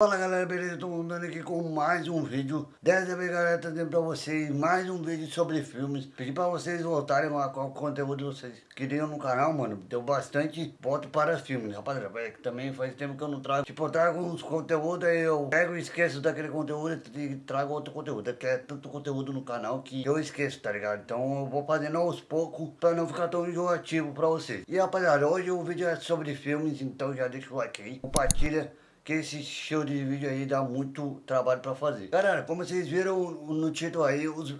Fala galera, beleza? Tô andando aqui com mais um vídeo. Dessa vez galera, trazendo pra vocês mais um vídeo sobre filmes. Pedi pra vocês voltarem a qual conteúdo vocês. Queriam no canal, mano Deu bastante voto para filmes, rapaziada. É Também faz tempo que eu não trago. Tipo, eu trago uns conteúdos aí eu pego e esqueço daquele conteúdo E trago outro conteúdo. Que é tanto conteúdo no canal que eu esqueço, tá ligado? Então eu vou fazendo aos poucos pra não ficar tão enjoativo pra vocês. E rapaziada, hoje o vídeo é sobre filmes Então já deixa o like aí, compartilha que esse show de vídeo aí dá muito trabalho pra fazer. Galera, como vocês viram no título aí, os,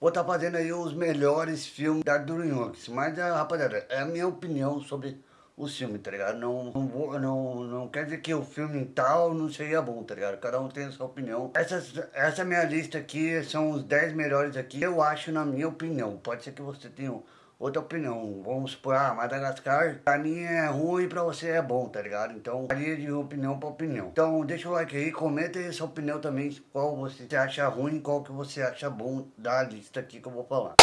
vou estar tá fazendo aí os melhores filmes da DreamWorks. Mas, ah, rapaziada, é a minha opinião sobre o filme, tá ligado? Não, não, vou, não, não quer dizer que o filme tal não seria bom, tá ligado? Cada um tem a sua opinião. Essa, essa minha lista aqui são os 10 melhores aqui, eu acho na minha opinião. Pode ser que você tenha outra opinião. Vamos supor, ah, Madagascar pra mim é ruim, pra você é bom, tá ligado? Então, varia de opinião pra opinião. Então, deixa o like aí, comenta aí sua opinião também, qual você acha ruim, qual que você acha bom da lista aqui que eu vou falar.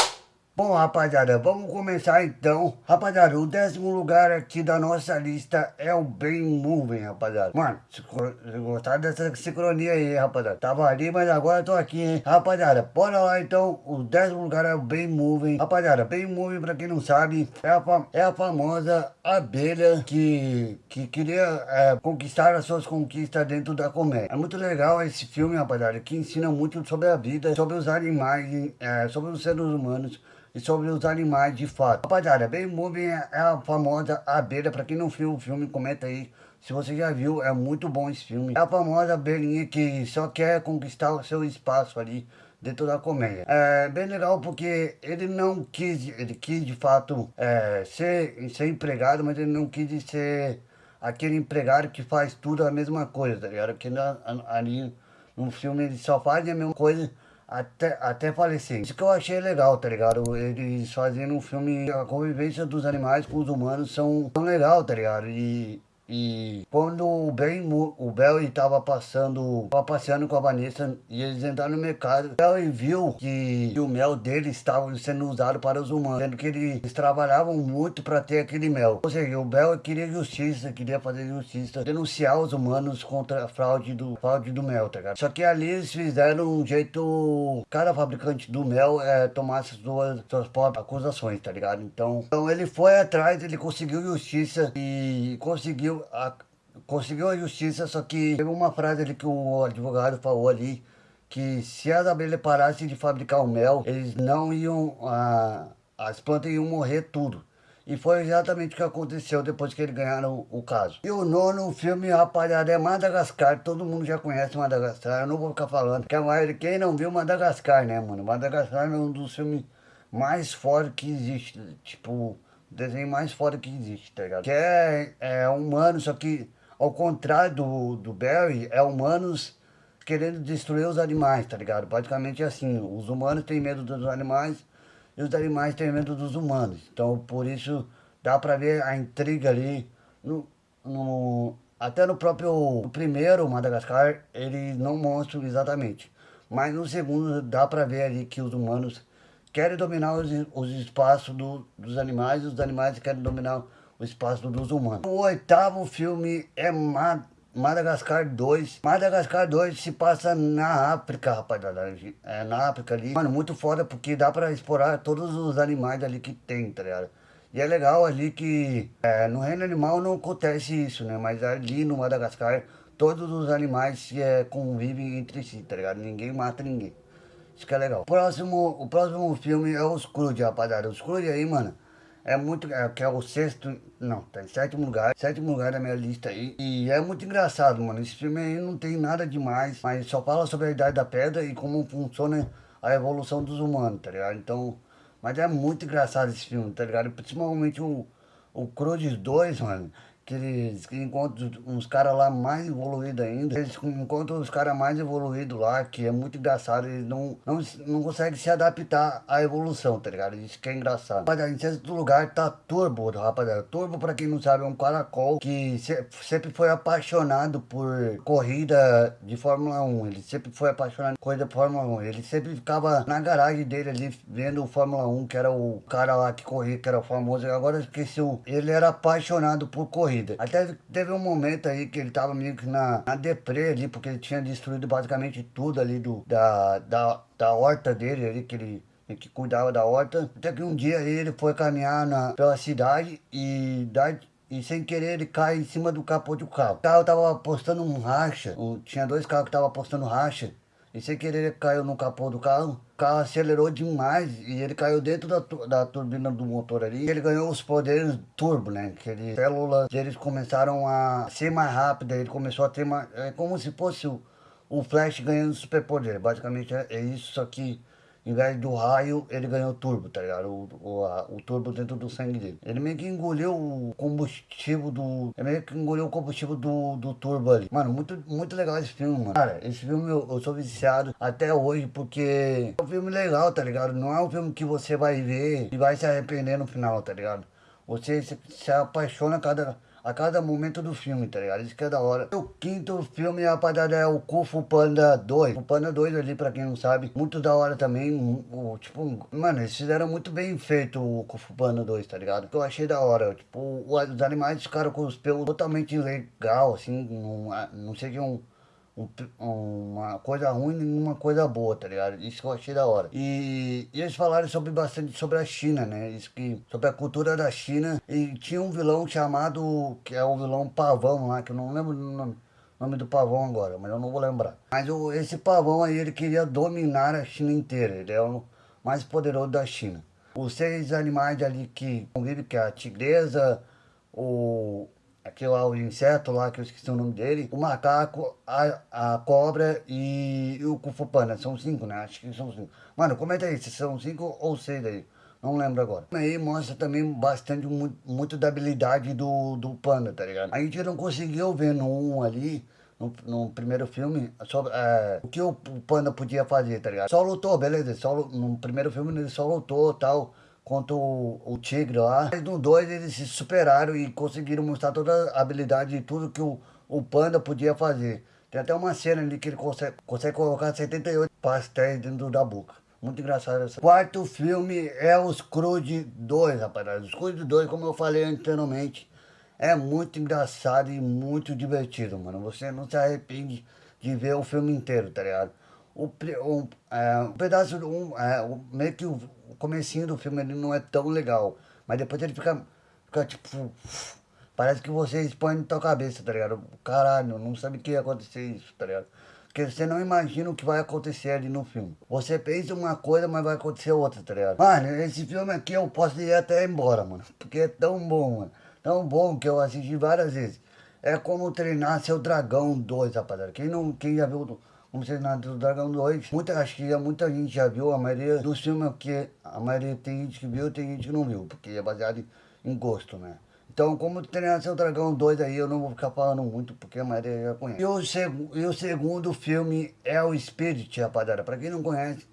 Bom, rapaziada, vamos começar então. Rapaziada, o décimo lugar aqui da nossa lista é o Ben Moving, rapaziada. Mano, gostaram dessa sincronia aí, rapaziada. Tava ali, mas agora tô aqui, hein. Rapaziada, bora lá então. O décimo lugar é o Ben Moving. Rapaziada, Ben Moving, pra quem não sabe, é a, é a famosa abelha que, que queria é, conquistar as suas conquistas dentro da comédia. É muito legal esse filme, rapaziada, que ensina muito sobre a vida, sobre os animais, é, sobre os seres humanos e sobre os animais de fato. Rapaziada, bem Moving é a famosa abelha, pra quem não viu o filme, comenta aí. Se você já viu, é muito bom esse filme. É a famosa abelhinha que só quer conquistar o seu espaço ali dentro da comédia. É bem legal porque ele não quis, ele quis de fato é, ser, ser empregado, mas ele não quis ser aquele empregado que faz tudo a mesma coisa, tá ligado? Porque ali no filme ele só faz a mesma coisa até, até falecer. Isso que eu achei legal, tá ligado? Eles fazendo um filme, a convivência dos animais com os humanos são, são legal, tá ligado? E e quando o Ben, o Belly tava passando, tava passeando com a Vanessa e eles entraram no mercado, o Belly viu que o mel dele estava sendo usado para os humanos, sendo que eles trabalhavam muito para ter aquele mel. Ou seja, o Belly queria justiça, queria fazer justiça, denunciar os humanos contra a fraude do, fraude do mel, tá ligado? Só que ali eles fizeram um jeito, cada fabricante do mel é, tomasse suas, suas próprias acusações, tá ligado? Então, então ele foi atrás, ele conseguiu justiça e conseguiu conseguiu a, conseguiu a justiça, só que teve uma frase ali que o advogado falou ali, que se as abelhas parassem de fabricar o mel, eles não iam, a, as plantas iam morrer tudo. E foi exatamente o que aconteceu depois que eles ganharam o, caso. E o nono filme, rapaziada, é Madagascar. Todo mundo já conhece Madagascar. Eu não vou ficar falando. Que a maioria, quem não viu Madagascar, né, mano? Madagascar é um dos filmes mais fortes que existe. Tipo, desenho mais foda que existe, tá ligado? Que é, é humano, só que ao contrário do, do Barry, é humanos querendo destruir os animais, tá ligado? Praticamente é assim, os humanos têm medo dos animais e os animais têm medo dos humanos. Então, por isso, dá pra ver a intriga ali, no, no até no próprio no primeiro Madagascar, eles não mostram exatamente. Mas no segundo, dá pra ver ali que os humanos querem dominar os, os espaços do, dos animais e os animais querem dominar o espaço dos humanos. O oitavo filme é Madagascar 2. Madagascar 2 se passa na África, rapaziada. É na África ali. Mano, muito foda porque dá pra explorar todos os animais ali que tem, tá ligado? E é legal ali que é, no reino animal não acontece isso, né? Mas ali no Madagascar, todos os animais é, convivem entre si, tá ligado? Ninguém mata ninguém. Isso que é legal. Próximo, o próximo filme é Os Crude, rapaziada. Os Crude aí, mano, é muito... É, que é o sexto... Não, tá em sétimo lugar. Sétimo lugar da minha lista aí. E é muito engraçado, mano. Esse filme aí não tem nada demais. Mas só fala sobre a Idade da Pedra e como funciona a evolução dos humanos, tá ligado? Então... Mas é muito engraçado esse filme, tá ligado? Principalmente o, o Crudes 2, mano que eles encontram uns caras lá mais evoluídos ainda. Eles encontram os caras mais evoluídos lá, que é muito engraçado. Eles não, não, não conseguem se adaptar à evolução, tá ligado? Isso que é engraçado. Rapaziada, em sexto lugar tá Turbo, rapaziada. Turbo, pra quem não sabe, é um caracol que se, sempre foi apaixonado por corrida de Fórmula 1. Ele sempre foi apaixonado por corrida de Fórmula 1. Ele sempre ficava na garagem dele ali, vendo o Fórmula 1, que era o cara lá que corria, que era o famoso. Agora eu esqueci o... Ele era apaixonado por corrida corrida. Até teve um momento aí que ele tava meio que na, na deprê ali, porque ele tinha destruído basicamente tudo ali do, da, da, da horta dele ali, que ele que cuidava da horta. Até que um dia ele foi caminhar na, pela cidade e, da, e sem querer ele cai em cima do capô do carro. O carro tava apostando um racha, tinha dois carros que estavam apostando racha. E sem querer ele caiu no capô do carro. O carro acelerou demais e ele caiu dentro da, da turbina do motor ali. Ele ganhou os poderes turbo, né? Que ele, células deles começaram a ser mais rápidas. Ele começou a ter mais... É como se fosse o, o Flash ganhando superpoder. Basicamente é, é isso, só em vez do raio, ele ganhou turbo, tá ligado? O, o, a, o turbo dentro do sangue dele. Ele meio que engoliu o combustível do... Ele meio que engoliu o combustível do, do turbo ali. Mano, muito, muito legal esse filme, mano. Cara, esse filme eu, eu sou viciado até hoje porque é um filme legal, tá ligado? Não é um filme que você vai ver e vai se arrepender no final, tá ligado? Você se, se apaixona cada a cada momento do filme, tá ligado? Isso que é da hora. O quinto filme, rapaziada, é o Kung Fu Panda 2. O Panda 2 ali, pra quem não sabe, muito da hora também. O, tipo, mano, eles fizeram muito bem feito o Kung Fu Panda 2, tá ligado? Eu achei da hora. Tipo, os animais ficaram com os pelos totalmente legal, assim. Não, não sei que um um, uma coisa ruim e uma coisa boa, tá ligado? Isso que eu achei da hora. E, e, eles falaram sobre bastante sobre a China, né? Isso que, sobre a cultura da China. E tinha um vilão chamado, que é o vilão Pavão lá, que eu não lembro o nome, nome do pavão agora, mas eu não vou lembrar. Mas o, esse pavão aí, ele queria dominar a China inteira. Ele é o mais poderoso da China. Os seis animais ali que convivem, que é a tigresa, o, aquele lá, o inseto lá, que eu esqueci o nome dele, o macaco, a, a cobra e, e o cufupana. São cinco, né? Acho que são cinco. Mano, comenta aí se são cinco ou seis aí. Não lembro agora. Aí mostra também bastante, muito, muito da habilidade do, do panda, tá ligado? A gente não conseguiu ver no 1 um ali, no, no, primeiro filme, sobre, é, o que o, panda podia fazer, tá ligado? Só lutou, beleza. Só, no primeiro filme ele só lutou tal contra o, o Tigre lá. Mas no 2 eles se superaram e conseguiram mostrar toda a habilidade de tudo que o, o Panda podia fazer. Tem até uma cena ali que ele consegue, consegue colocar 78 pastéis dentro da boca. Muito engraçado essa. Quarto filme é os Crude 2, rapaziada. Os Crude 2, como eu falei anteriormente, é muito engraçado e muito divertido, mano. Você não se arrepende de ver o filme inteiro, tá ligado? O, o, é, um pedaço, um, é, meio que o comecinho do filme ele não é tão legal. Mas depois ele fica, fica tipo... Parece que você expõe na tua cabeça, tá ligado? Caralho, não sabe o que ia acontecer isso, tá ligado? Porque você não imagina o que vai acontecer ali no filme. Você pensa uma coisa, mas vai acontecer outra, tá ligado? Mano, esse filme aqui eu posso ir até embora, mano. Porque é tão bom, mano. Tão bom que eu assisti várias vezes. É como treinar seu dragão 2, rapaziada. Quem, não, quem já viu como Cenário do Dragão 2. Muita, acho que muita gente já viu, a maioria dos filmes que a maioria tem gente que viu tem gente que não viu, porque é baseado em gosto, né? Então, como Treinar Seu Dragão 2 aí, eu não vou ficar falando muito, porque a maioria já conhece. E o, seg e o segundo filme é o Spirit, rapaziada. Pra quem não conhece,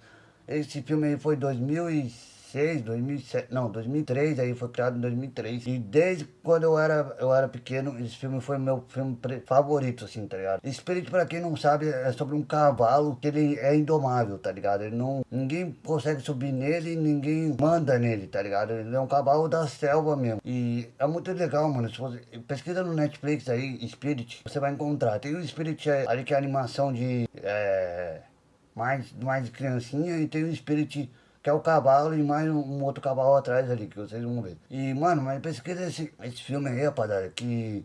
esse filme aí foi 2006. 2006, 2007, não, 2003, aí foi criado em 2003. E desde quando eu era, eu era pequeno, esse filme foi meu filme favorito, assim, tá ligado? Spirit, pra quem não sabe, é sobre um cavalo que ele é indomável, tá ligado? Ele não, ninguém consegue subir nele, ninguém manda nele, tá ligado? Ele é um cavalo da selva mesmo. E é muito legal, mano. Se você pesquisa no Netflix aí, Spirit, você vai encontrar. Tem o Spirit ali que é animação de, é, mais, mais criancinha e tem o Spirit que é o cavalo e mais um, outro cavalo atrás ali, que vocês vão ver. E, mano, mas pesquisa esse, esse filme aí, rapaziada, que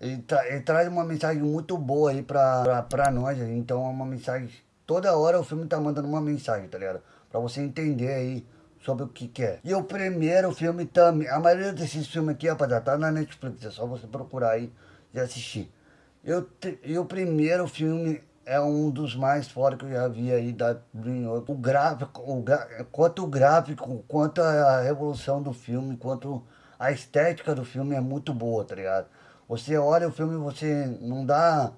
ele, tra ele, traz uma mensagem muito boa aí pra, pra, pra nós, então é uma mensagem, toda hora o filme tá mandando uma mensagem, tá ligado? Pra você entender aí sobre o que que é. E o primeiro filme também, a maioria desses filmes aqui, rapaziada, tá na Netflix, é só você procurar aí e assistir. Eu, e o primeiro filme é um dos mais fortes que eu já vi aí da O gráfico, o quanto o gráfico, quanto a revolução do filme, quanto a estética do filme é muito boa, tá ligado? Você olha o filme você não dá,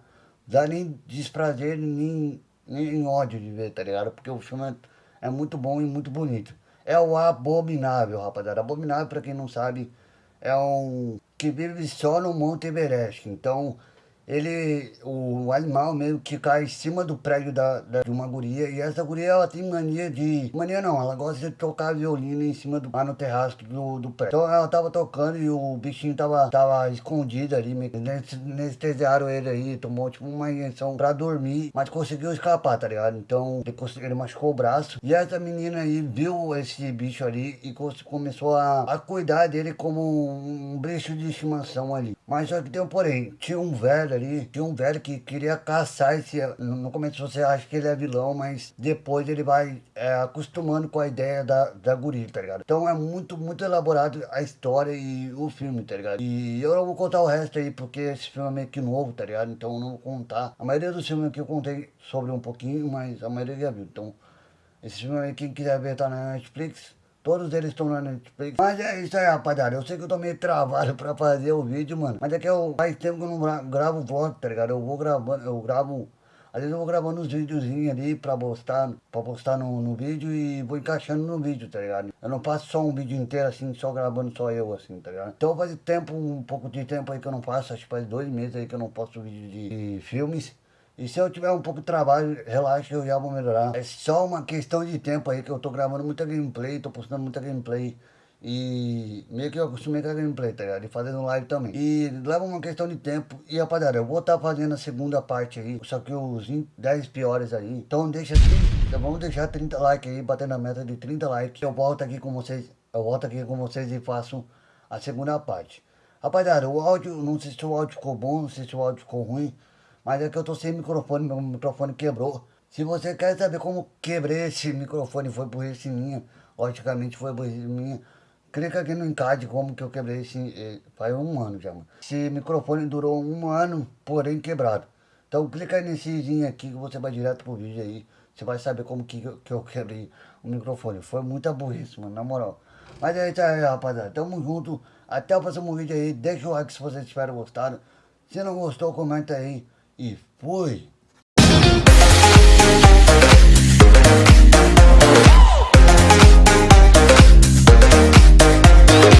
dá nem desprazer, nem, nem ódio de ver, tá ligado? Porque o filme é, é muito bom e muito bonito. É o Abominável, rapaziada. Abominável, pra quem não sabe, é um que vive só no Monte Everest. Então, ele, o animal mesmo que cai em cima do prédio da, da, de uma guria, e essa guria ela tem mania de, mania não, ela gosta de tocar violino em cima do, lá no terraço do, do prédio. Então ela tava tocando e o bichinho tava, tava escondido ali, anestesiaram ele aí, tomou tipo uma injeção pra dormir, mas conseguiu escapar, tá ligado? Então ele, ele machucou o braço, e essa menina aí viu esse bicho ali e começou a, a cuidar dele como um, um bicho de estimação ali. Mas só que tem um porém, tinha um velho ali, tinha um velho que queria caçar esse. No começo você acha que ele é vilão, mas depois ele vai é, acostumando com a ideia da, da gorila, tá ligado? Então é muito, muito elaborado a história e o filme, tá ligado? E eu não vou contar o resto aí, porque esse filme é meio que novo, tá ligado? Então eu não vou contar. A maioria dos filmes que eu contei sobre um pouquinho, mas a maioria já viu. Então, esse filme aí, quem quiser ver, tá na Netflix. Todos eles estão na Netflix. Mas é isso aí, rapaziada. Eu sei que eu tô meio travado pra fazer o vídeo, mano. Mas é que eu faz tempo que eu não gravo vlog, tá ligado? Eu vou gravando, eu gravo. Às vezes eu vou gravando uns videozinhos ali pra postar, pra postar no, no vídeo e vou encaixando no vídeo, tá ligado? Eu não faço só um vídeo inteiro assim, só gravando só eu, assim, tá ligado? Então faz tempo, um pouco de tempo aí que eu não faço, acho que faz dois meses aí que eu não posto vídeo de, de filmes. E se eu tiver um pouco de trabalho, relaxa, eu já vou melhorar. É só uma questão de tempo aí que eu tô gravando muita gameplay, tô postando muita gameplay. E meio que eu acostumei com a gameplay, tá ligado? E fazendo live também. E leva uma questão de tempo. E rapaziada, eu vou estar tá fazendo a segunda parte aí. Só que os 10 piores aí. Então deixa 30, então vamos deixar 30 likes aí, batendo a meta de 30 likes. Eu volto aqui com vocês. Eu volto aqui com vocês e faço a segunda parte. Rapaziada, o áudio, não sei se o áudio ficou bom, não sei se o áudio ficou ruim. Mas é que eu tô sem microfone, meu microfone quebrou. Se você quer saber como quebrei esse microfone, foi esse minha, logicamente foi esse minha, clica aqui no encade como que eu quebrei esse, eh, faz um ano já, mano. Esse microfone durou um ano, porém quebrado. Então clica nesse aqui que você vai direto pro vídeo aí. Você vai saber como que, que eu quebrei o microfone. Foi muita burrice, mano, na moral. Mas é isso aí, rapaziada. Tamo junto. Até o próximo vídeo aí. Deixa o like se vocês tiveram gostado. Se não gostou, comenta aí e fui!